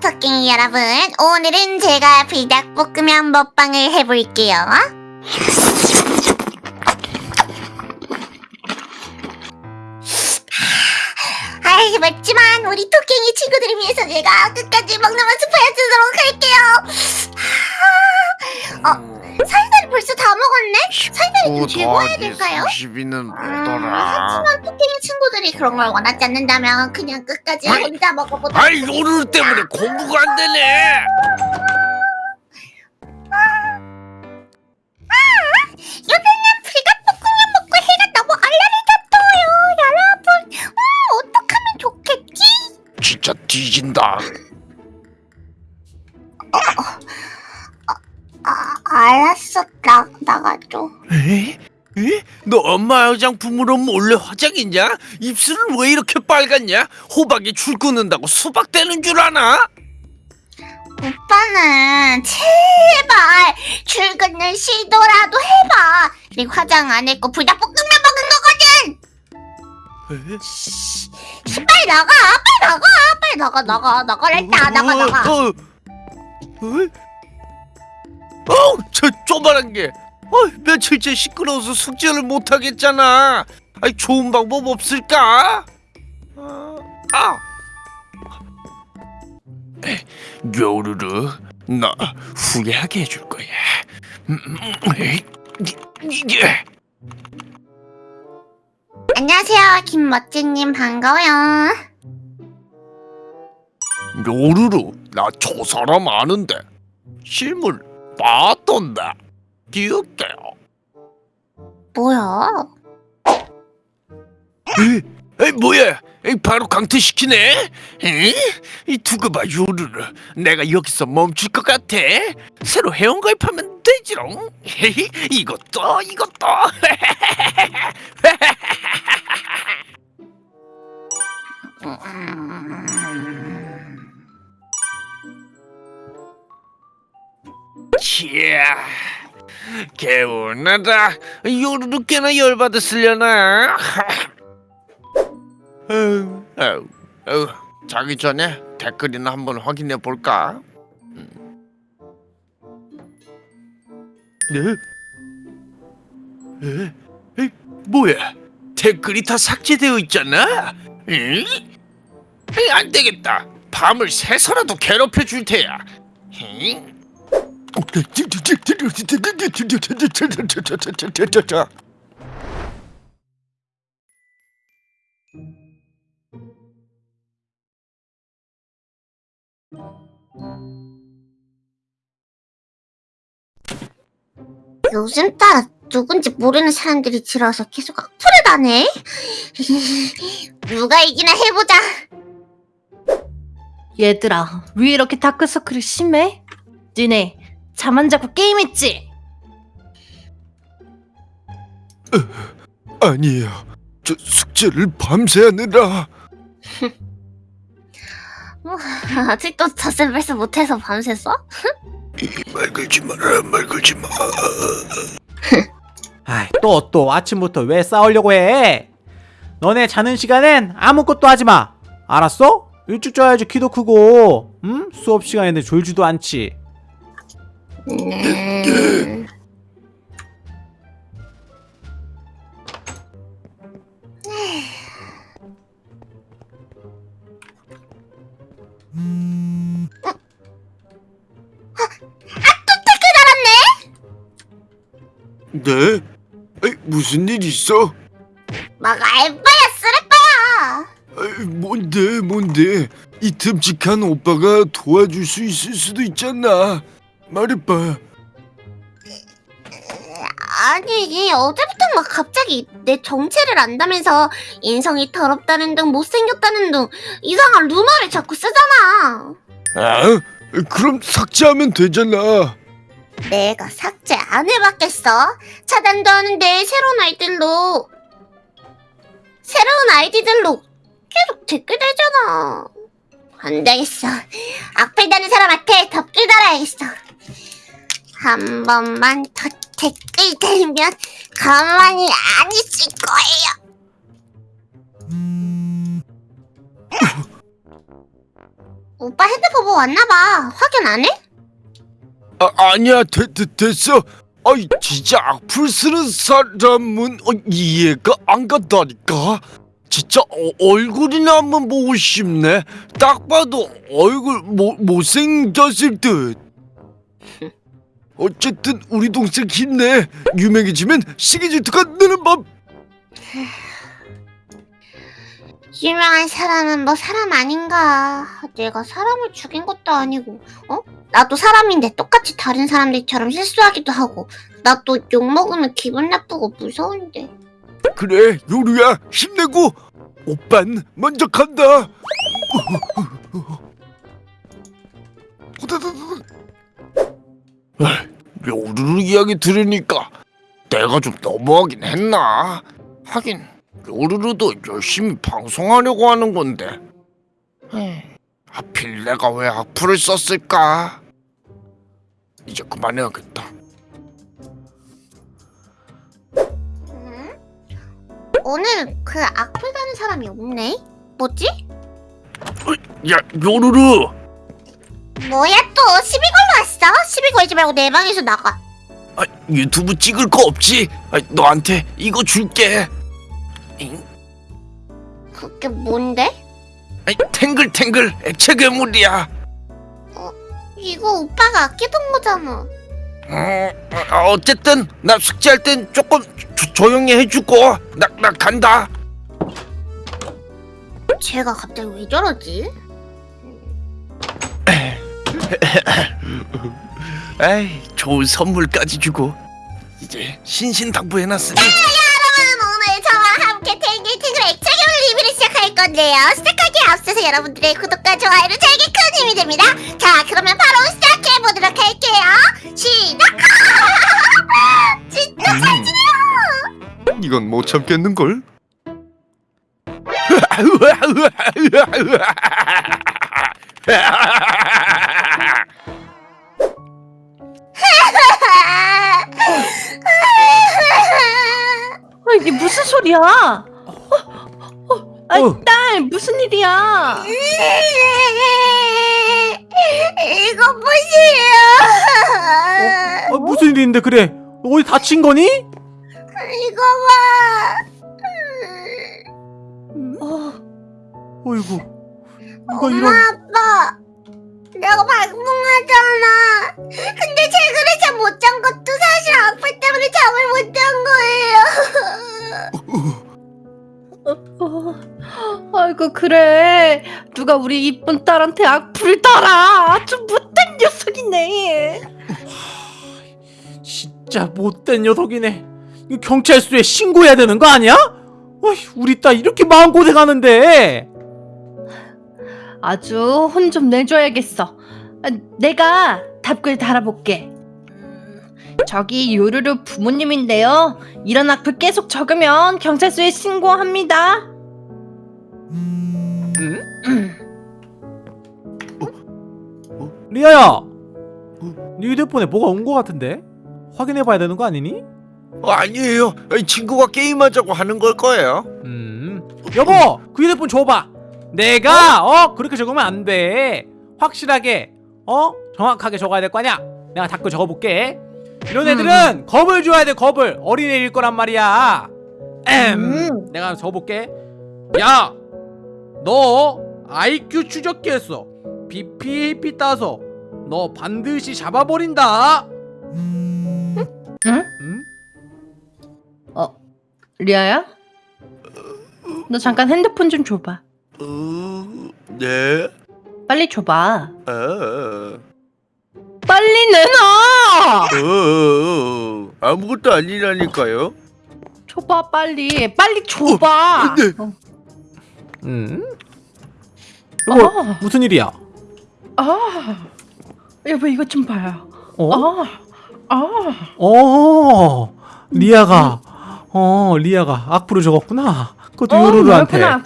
토끼 여러분, 오늘은 제가 불닭볶음면 먹방을 해볼게요. 아이, 맵지만 우리 토끼 친구들을 위해서 제가 끝까지 먹는 모습 보여주도록 할게요. 어, 사이다를 벌써 다 먹었네? 사이다를 좀 해야 될까요? 90이는 음, 뭐더라? 하지만 토끼 친구들이 그런 걸 원하지 않는다면 그냥 끝까지 아이, 혼자 먹어보도록 아이 오늘 때문에 공부가 안 되네. 요새는 불닭볶음면 먹고 해가 너무 얼얼해졌어요 여러분 음, 어떡하면 좋겠지? 진짜 뒤진다. 아 알았어 나, 나가줘 에? 에? 너 엄마 화장품으로 몰래 화장했냐? 입술은 왜 이렇게 빨갛냐? 호박에 줄 끊는다고 수박 되는 줄 아나? 오빠는 제발 출근을 시도라도 해봐 그리고 화장 안 했고 불닭볶음면 먹은 거거든 에? 빨리 나가 빨리 나가 빨리 나가 나가 나가랬다 나가 나가 어, 어, 어? 어, 저 조만한 게. 어, 며칠째 시끄러워서 숙제를 못 하겠잖아. 아이 좋은 방법 없을까? 어, 아. 에, 요루루, 나 후회하게 해줄 거야. 음, 음, 이게 안녕하세요 김멋진님 반가워요 요루루, 나 저 사람 아는데 실물 봤던데 기억돼요. 뭐야 에, 에 뭐야? 에, 바로 강퇴시키네? 에? 이 두고 봐 요루루 내가 여기서 멈출 것 같아 새로 회원 가입하면 되지롱 헤헤, 이것도 이것도 치야 개운하다 꽤나 열받았으려나 아유, 자기 전에 댓글이나 한번 확인해 볼까? 네? 에? 에? 뭐야? 댓글이 다 삭제되어 있잖아? 응? 에이, 안 되겠다. 밤을 새서라도 괴롭혀 줄 테야. 응? 요즘 따라 누군지 모르는 사람들이 들어와서 계속 악플을 다네 누가 이기나 해보자 얘들아, 왜 이렇게 다크서클이 심해? 니네 잠 안 자고 게임했지? 아니에요. 저 숙제를 밤새 하느라. 아직도 덧셈 못해서 밤샜어? 말 걸지 마라, 말 걸지 마. 아이 또 또 아침부터 왜 싸우려고 해? 너네 자는 시간엔 아무것도 하지 마. 알았어? 일찍 자야지 키도 크고, 음? 수업 시간에는 졸지도 않지. 음... 네? 에이, 무슨 일 있어? 막 알바야 쓰레빠야 에이, 뭔데, 뭔데? 이 듬직한 오빠가 도와줄 수 있을 수도 있잖아. 말해봐. 아니 어제부터 막 갑자기 내 정체를 안다면서 인성이 더럽다는 등 못생겼다는 등 이상한 루머를 자꾸 쓰잖아 아? 그럼 삭제하면 되잖아. 내가 삭제 안 해봤겠어? 차단도 하는데 새로운 아이들로 새로운 아이디들로 계속 댓글 달잖아 안 되겠어 악플 다는 사람한테 덮글 달아야겠어 한 번만 더 댓글 달면 가만히 안 있을 거예요. 오빠 핸드폰 보고 왔나봐. 확인 안 해? 아, 아니야. 되, 되, 됐어. 아이 진짜 악플 쓰는 사람은 어, 이해가 안 간다니까? 진짜 어, 얼굴이나 한번 보고 싶네. 딱 봐도 얼굴 모, 못생겼을 듯 어쨌든 우리 동생 힘내 유명해지면 시기 질투가 느는 법 유명한 사람은 뭐 사람 아닌가. 내가 사람을 죽인 것도 아니고, 어? 나도 사람인데 똑같이 다른 사람들처럼 실수하기도 하고, 나 또 욕먹으면 기분 나쁘고 무서운데. 그래 요루야 힘내고 오빤 먼저 간다 요루루 이야기 들으니까 내가 좀 너무하긴 했나 하긴 요루루도 열심히 방송하려고 하는 건데 에이, 하필 내가 왜 악플을 썼을까 이제 그만해야겠다 응? 오늘 그 악플 다는 사람이 없네? 뭐지? 야 요루루 뭐야 또 시비 걸러 왔어? 시비 걸지 말고 내 방에서 나가. 아, 유튜브 찍을 거 없지? 아, 너한테 이거 줄게. 잉? 그게 뭔데? 아이, 탱글탱글 액체 괴물이야. 이거 오빠가 아끼던 거잖아. 어, 어, 어쨌든 나 숙제할 땐 조금 조, 조용히 해주고 나, 나 간다. 쟤가 갑자기 왜 저러지? 에이, 좋은 선물까지 주고 이제 신신당부해놨으니. 여러분 오늘 저와 함께 탱글탱글 액체괴물 리뷰를 시작할 건데요. 시작하기에 앞서서 여러분들의 구독과 좋아요를 제게 큰 힘이 됩니다. 자 그러면 바로 시작해보도록 할게요. 시작! 진짜 잘 지내요! 이건 못 참겠는걸? 이게 무슨 소리야? 어, 어, 아이, 어. 딸, 무슨 일이야? 이거 보세요 어, 무슨 일인데 그래 어디 다친 거니? 이거 봐 어, 어이구 누가 엄마 이런 아빠 내가 발봉하잖아. 근데 최근에 잠못잔 것도 사실 악플 때문에 잠을 못 잔 거예요. 어, 아이고 그래. 누가 우리 이쁜 딸한테 악플을 달아 아주 못된 녀석이네. 진짜 못된 녀석이네. 이거 경찰서에 신고해야 되는 거 아니야? 어이, 우리 딸 이렇게 마음고생하는데 아주 혼 좀 내줘야겠어 아, 내가 답글 달아볼게 음, 저기 요루루 부모님인데요 이런 악플 계속 적으면 경찰서에 신고합니다 응? 음. 리아야 네 휴대폰에 뭐가 온 거 같은데? 확인해봐야 되는 거 아니니? 어, 아니에요. 친구가 게임하자고 하는 걸 거예요. 음 여보 그 휴대폰 줘봐 내가 어, 그렇게 적으면 안 돼. 확실하게 어? 정확하게 적어야 될 거 아니야. 내가 댓글 적어볼게. 이런 애들은 겁을 줘야 돼 겁을. 어린애일 거란 말이야. 엠 음. 내가 적어볼게. 야 너 IQ 추적기에서 BPAP 따서 너 반드시 잡아버린다. 응? 음? 리아야? 너 잠깐 핸드폰 좀 줘봐 어, 네. 빨리 줘봐 아, 빨리 내놔 어, 아무것도 아니라니까요. 줘봐 빨리 빨리 줘봐 네. 어. 음? 여보 아, 무슨 일이야 아, 여보 이것 좀 봐요 어? 아, 아, 어 리아가 어 리아가 악플을 적었구나 그것도 어, 요루루한테. 어,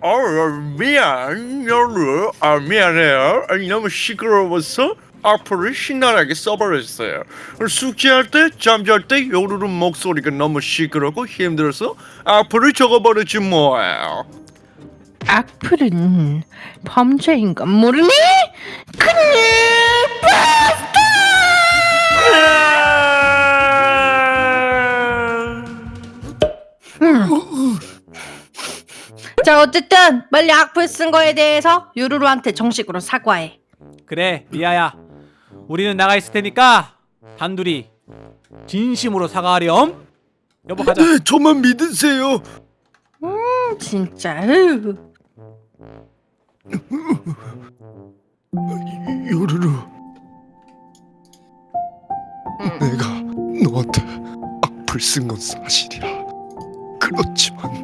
어, 미안, 여루. 아, 미안해요. 아니, 너무 시끄러워서 악플을 신나게 써버렸어요. 숙제할 때, 잠잘 때 요루루 목소리가 너무 시끄럽고 힘들어서 악플을 적어버렸지 뭐예요. 악플은 범죄인 건 모르니? 음. 자 어쨌든 빨리 악플 쓴 거에 대해서 유루루한테 정식으로 사과해. 그래 리아야 우리는 나가 있을 테니까 단둘이 진심으로 사과하렴 여보 가자 네, 저만 믿으세요. 진짜. 으. 요루루 내가 너한테 악플 쓴 건 사실이야 그렇지만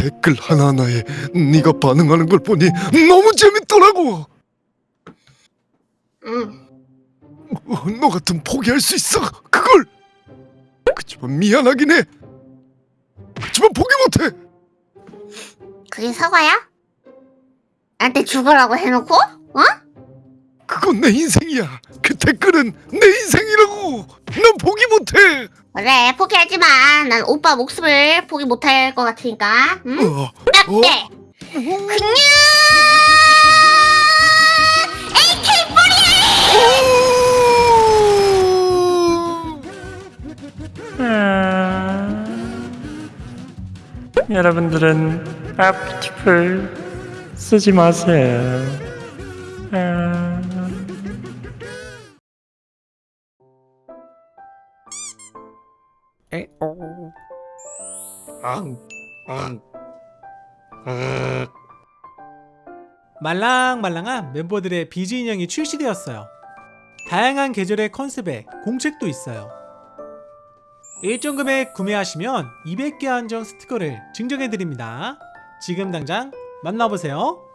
댓글 하나하나에 네가 반응하는 걸 보니 너무 재밌더라고 응. 어, 너 같으면 포기할 수 있어 그걸 그치만 미안하긴 해 그치만 포기 못해 그게 사과야? 나한테 죽으라고 해놓고? 어? 그건 내 인생이야. 그 댓글은 내 인생이라고. 난 포기 못해. 그래 포기하지만 난 오빠 목숨을 포기 못할 것 같으니까. 응? 어, 딱대 그냥 여러분들은 아프티플 쓰지 마세요. 말랑말랑한 멤버들의 비즈 인형이 출시되었어요. 다양한 계절의 컨셉에 공책도 있어요. 일정 금액 구매하시면 200개 한정 스티커를 증정해드립니다. 지금 당장 만나보세요.